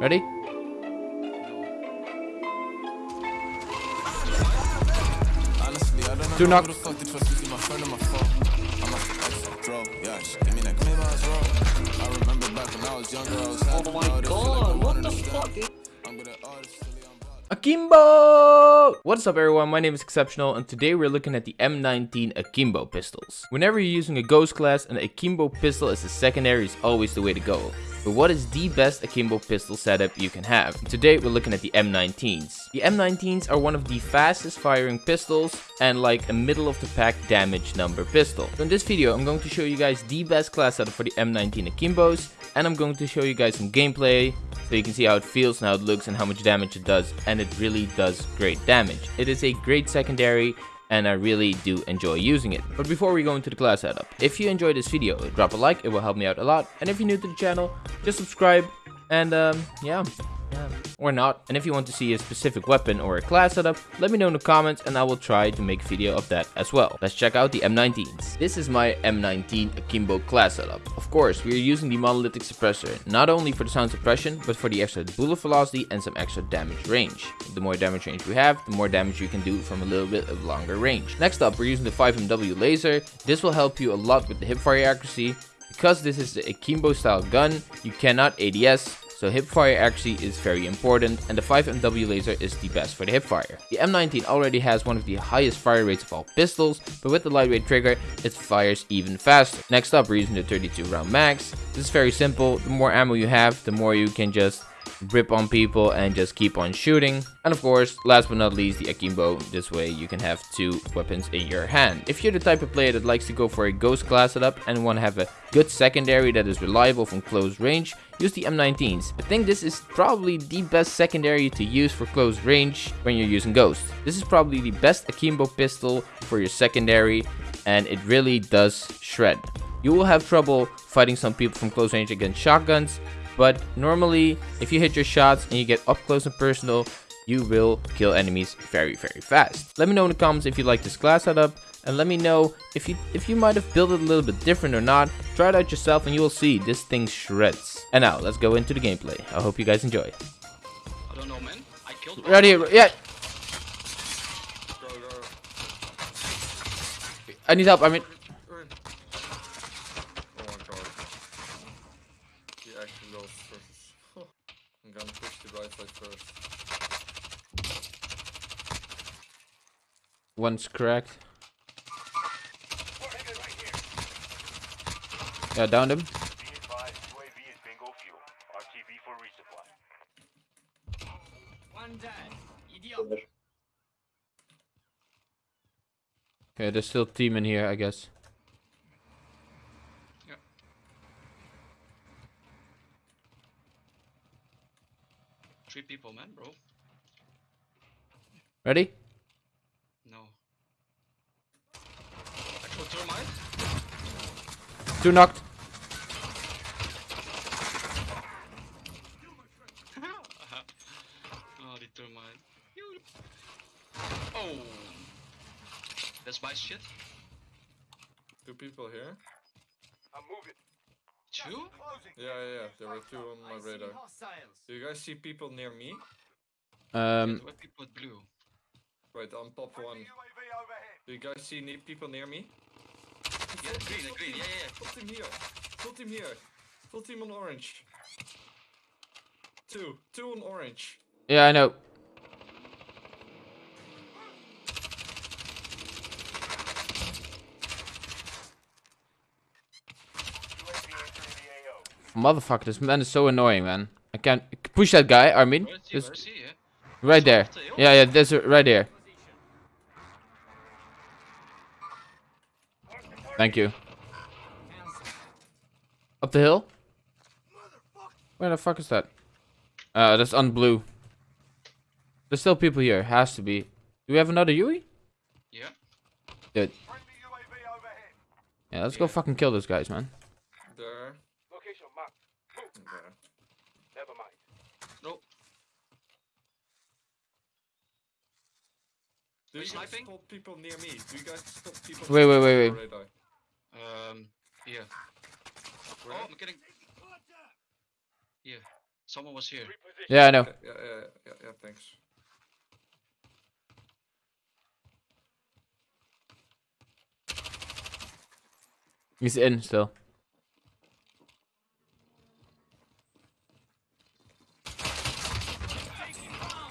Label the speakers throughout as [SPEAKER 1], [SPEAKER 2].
[SPEAKER 1] Ready?
[SPEAKER 2] Don't know
[SPEAKER 1] Do not-
[SPEAKER 2] who the fuck they trust to see my friend on my phone. I'm a throw, yeah, shit, give me that claim I was wrong. I remember back when I was younger, I was happy.
[SPEAKER 3] Oh my
[SPEAKER 2] Nowadays, feel like I
[SPEAKER 3] god, what the
[SPEAKER 2] understand.
[SPEAKER 3] fuck?
[SPEAKER 1] Akimbo! What's up everyone, my name is Exceptional and today we're looking at the M19 Akimbo pistols. Whenever you're using a ghost class, an Akimbo pistol as a secondary is always the way to go. But what is the best Akimbo pistol setup you can have? Today we're looking at the M19s. The M19s are one of the fastest firing pistols and like a middle of the pack damage number pistol. So in this video I'm going to show you guys the best class setup for the M19 Akimbos and I'm going to show you guys some gameplay so you can see how it feels and how it looks and how much damage it does and it really does great damage. It is a great secondary and I really do enjoy using it. But before we go into the class setup, if you enjoyed this video, drop a like, it will help me out a lot. And if you're new to the channel, just subscribe and um, yeah, yeah, or not. And if you want to see a specific weapon or a class setup, let me know in the comments and I will try to make video of that as well. Let's check out the M19s. This is my M19 Akimbo class setup. Of course, we are using the monolithic suppressor, not only for the sound suppression, but for the extra bullet velocity and some extra damage range. The more damage range we have, the more damage you can do from a little bit of longer range. Next up, we're using the 5MW laser. This will help you a lot with the hipfire accuracy. Because this is the Akimbo style gun, you cannot ADS, so hipfire accuracy is very important and the 5MW laser is the best for the hipfire. The M19 already has one of the highest fire rates of all pistols, but with the lightweight trigger, it fires even faster. Next up, we're using the 32 round max. This is very simple, the more ammo you have, the more you can just rip on people and just keep on shooting. And of course, last but not least, the Akimbo. This way you can have two weapons in your hand. If you're the type of player that likes to go for a ghost class setup and want to have a good secondary that is reliable from close range, use the M19s. I think this is probably the best secondary to use for close range when you're using ghost. This is probably the best Akimbo pistol for your secondary and it really does shred. You will have trouble fighting some people from close range against shotguns, but normally, if you hit your shots and you get up close and personal, you will kill enemies very, very fast. Let me know in the comments if you like this class setup, and let me know if you if you might have built it a little bit different or not. Try it out yourself and you will see this thing shreds. And now, let's go into the gameplay. I hope you guys enjoy.
[SPEAKER 3] I don't know, man. I killed.
[SPEAKER 1] Right here, yeah.
[SPEAKER 4] Go, go.
[SPEAKER 1] I need help, I mean,
[SPEAKER 4] Run. Oh my god. He actually goes first. I'm gonna push the right side first.
[SPEAKER 1] One's cracked. Yeah, downed him.
[SPEAKER 5] Be advised, UAV is bingo fuel. RTB for resupply.
[SPEAKER 1] Okay, there's still team in here, I guess.
[SPEAKER 3] Three people, man, bro.
[SPEAKER 1] Ready?
[SPEAKER 3] No. Actual thermite?
[SPEAKER 1] Two knocked.
[SPEAKER 3] oh, the thermite. Oh! That's my shit.
[SPEAKER 4] Two people here?
[SPEAKER 5] I'm moving.
[SPEAKER 3] Two?
[SPEAKER 4] Yeah, yeah, yeah. There were two on my radar. Do you guys see people near me?
[SPEAKER 1] Um,
[SPEAKER 3] What people blue?
[SPEAKER 4] Right, on top one. Do you guys see ne- people near me?
[SPEAKER 3] Yeah, green, green, yeah, yeah.
[SPEAKER 4] Full team here. Full team here. Full team on orange. Two. Two on orange.
[SPEAKER 1] yeah, I know.
[SPEAKER 5] UAV entering the AO.
[SPEAKER 1] Motherfucker, this man is so annoying, man. I can't push that guy, Armin.
[SPEAKER 3] Where is he?
[SPEAKER 1] Just
[SPEAKER 3] Where is he? Yeah?
[SPEAKER 1] right there. Yeah, yeah, that's right there. Thank you. Up the hill? Where the fuck is that? Uh, that's on blue. There's still people here. Has to be. Do we have another Yui?
[SPEAKER 3] Yeah.
[SPEAKER 1] Good.
[SPEAKER 5] Friendly UAV overhead.
[SPEAKER 1] Yeah, let's go fucking kill those guys, man.
[SPEAKER 4] There.
[SPEAKER 5] Location marked.
[SPEAKER 4] There.
[SPEAKER 5] Never mind.
[SPEAKER 3] No.
[SPEAKER 4] Do you guys
[SPEAKER 3] sniping?
[SPEAKER 4] people near me? Do you guys spot people
[SPEAKER 1] Wait, wait, wait, wait.
[SPEAKER 4] radar?
[SPEAKER 3] Um, here.
[SPEAKER 4] Where?
[SPEAKER 3] Oh, I'm getting. Here. Someone was here.
[SPEAKER 6] Yeah, I know.
[SPEAKER 4] Yeah, yeah, yeah, yeah, yeah, thanks.
[SPEAKER 6] He's in still.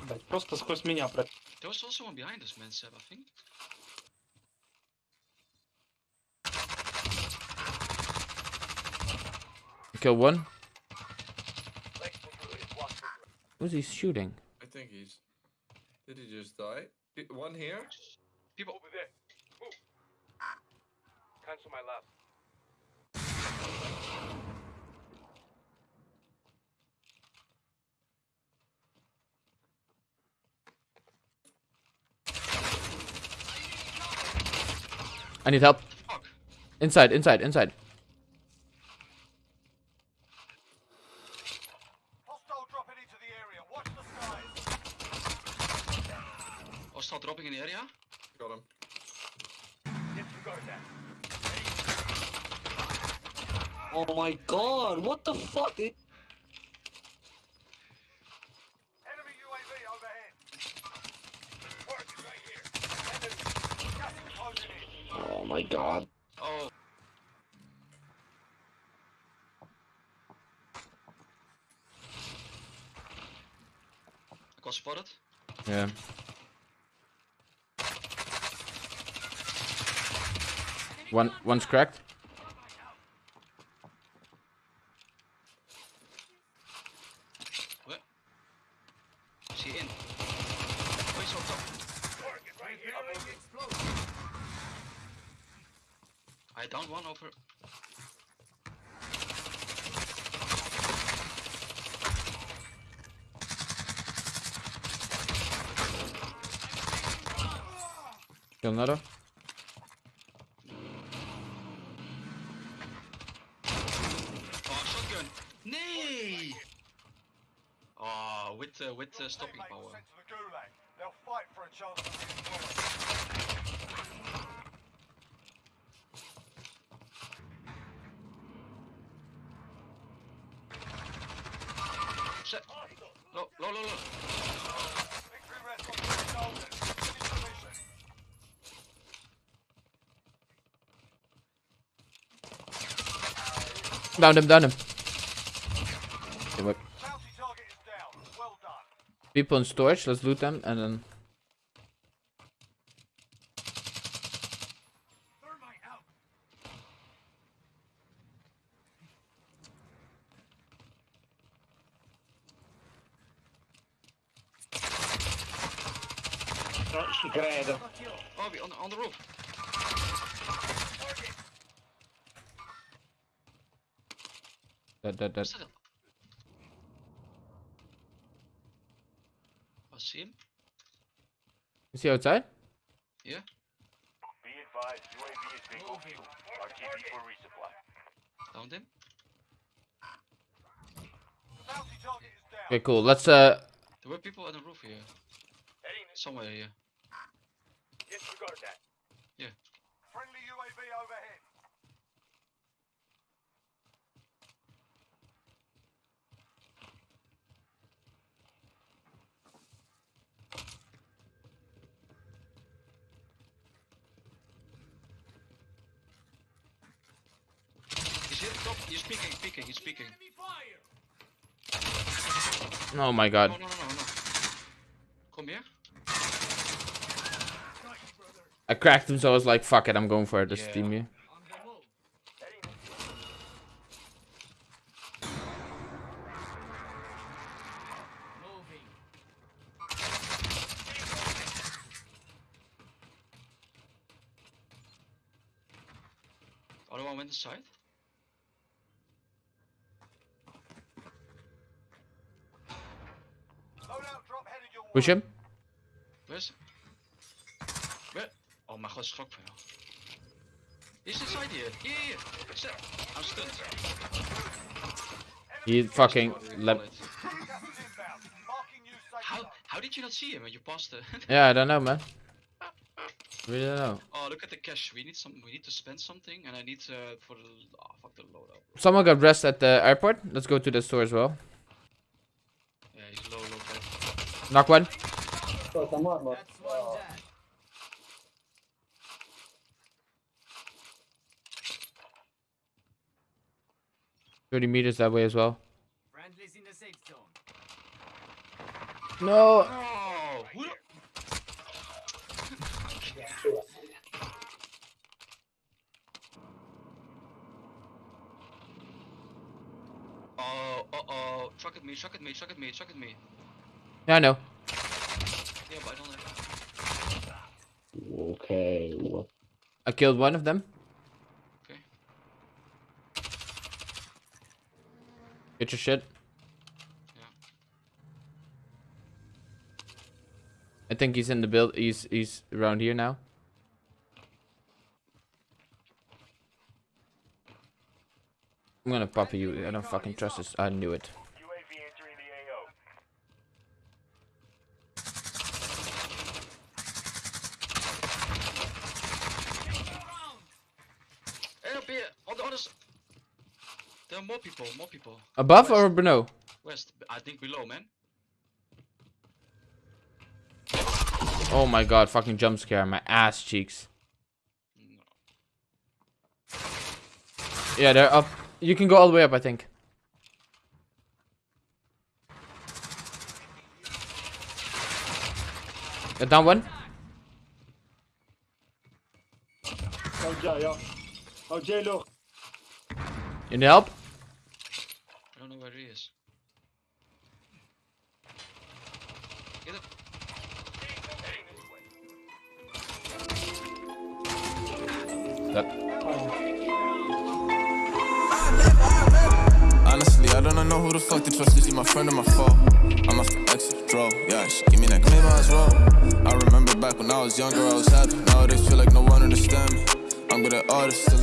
[SPEAKER 7] Блять, просто сквозь меня про...
[SPEAKER 3] There was also one behind us, man, Seb, I think.
[SPEAKER 6] Kill one. Who's he shooting?
[SPEAKER 4] I think he's. Did he just die? Di- One here?
[SPEAKER 3] People.
[SPEAKER 5] Over there. Move. Cancel my last.
[SPEAKER 6] I need help. Inside, inside, inside.
[SPEAKER 5] Hostile dropping into the area. Watch the skies.
[SPEAKER 3] Oh, start dropping in the area.
[SPEAKER 4] Got him.
[SPEAKER 5] Disregard that.
[SPEAKER 7] Oh my god, what the fuck? It...
[SPEAKER 5] Enemy UAV overhead. Target right here. Enemy. Is closing in.
[SPEAKER 7] Oh my god.
[SPEAKER 3] Oh. I got spotted.
[SPEAKER 6] Yeah. One, one's cracked.
[SPEAKER 3] Where? Is he in? He's on top.
[SPEAKER 5] Target right.
[SPEAKER 3] I downed one over.
[SPEAKER 6] Kill another.
[SPEAKER 3] Oh, shotgun. Nee! Oh, with uh, with uh, stopping power.
[SPEAKER 5] sent to the gulag. They'll fight for a chance to redeploy.
[SPEAKER 3] Shit. Low, low, low, low.
[SPEAKER 5] Victory rests on the soldiers. Finish the mission.
[SPEAKER 6] Down him, down him. Okay, wait.
[SPEAKER 5] Bounty target is down. Well done.
[SPEAKER 6] People in storage, let's loot them and then.
[SPEAKER 5] Thermite out.
[SPEAKER 7] Non ci credo.
[SPEAKER 3] We on on the roof.
[SPEAKER 6] Dead, dead, dead.
[SPEAKER 3] What's that? I see him.
[SPEAKER 6] Is he outside?
[SPEAKER 3] Yeah.
[SPEAKER 5] Be advised, UAV is bingo fuel. RTB for resupply.
[SPEAKER 3] Downed him.
[SPEAKER 5] The bounty target is down.
[SPEAKER 6] Okay, cool. Let's uh.
[SPEAKER 3] There were people on the roof here. Somewhere here.
[SPEAKER 5] Disregard that.
[SPEAKER 3] Yeah.
[SPEAKER 5] Friendly UAV overhead.
[SPEAKER 3] He's here. Top. He's peeking. Peeking. He's peeking.
[SPEAKER 6] Oh my god.
[SPEAKER 3] No, no, no. Come here.
[SPEAKER 6] I cracked him, so I was like, fuck it, I'm going for it. This
[SPEAKER 3] Yeah.
[SPEAKER 6] team here.
[SPEAKER 3] Other one went inside.
[SPEAKER 6] Push him.
[SPEAKER 3] Where's... Where? Oh my god, for you. He's inside here. Yeah, yeah, yeah. I'm stunned.
[SPEAKER 6] He fucking left.
[SPEAKER 3] do you call it?
[SPEAKER 5] Gas is inbound. Marking you safe
[SPEAKER 3] How, how did you not see him when you passed the...
[SPEAKER 6] Yeah, I don't know, man. We don't know.
[SPEAKER 3] oh, look at the cash. We need some. We need to spend something, and I need uh, for the. Oh, fuck the loadout.
[SPEAKER 6] Someone got rest at the airport. Let's go to the store as well. Knock one. Thirty meters that way as well.
[SPEAKER 8] Friendlies in the safe zone.
[SPEAKER 6] No.
[SPEAKER 3] Oh, who Oh, uh oh. Truck at me, truck at me, truck at me, truck at me.
[SPEAKER 6] Yeah, I know.
[SPEAKER 3] Yeah, but I don't like
[SPEAKER 9] Okay. What?
[SPEAKER 6] I killed one of them.
[SPEAKER 3] Okay.
[SPEAKER 6] Get your shit.
[SPEAKER 3] Yeah.
[SPEAKER 6] I think he's in the build. He's he's around here now. I'm gonna pop you. I don't fucking trust this. I knew it.
[SPEAKER 10] UAV entering the AO.
[SPEAKER 3] Hey, up here, on the other s- There are more people, more people.
[SPEAKER 6] Above
[SPEAKER 3] West.
[SPEAKER 6] or below?
[SPEAKER 3] West, I think below, man.
[SPEAKER 6] Oh my god! Fucking jump scare. My ass cheeks.
[SPEAKER 3] No.
[SPEAKER 6] Yeah, they're up. You can go all the way up. I think. Uh, down one. You need help?
[SPEAKER 3] Know where he is. Get up.
[SPEAKER 2] Honestly, I don't know who the fuck to trust. Is she my friend or my foe? I must have exit draw. Yeah, she give me that claim I was. I remember back when I was younger, I was happy. Nowadays, feel like no one understand me. I'm good at artists, still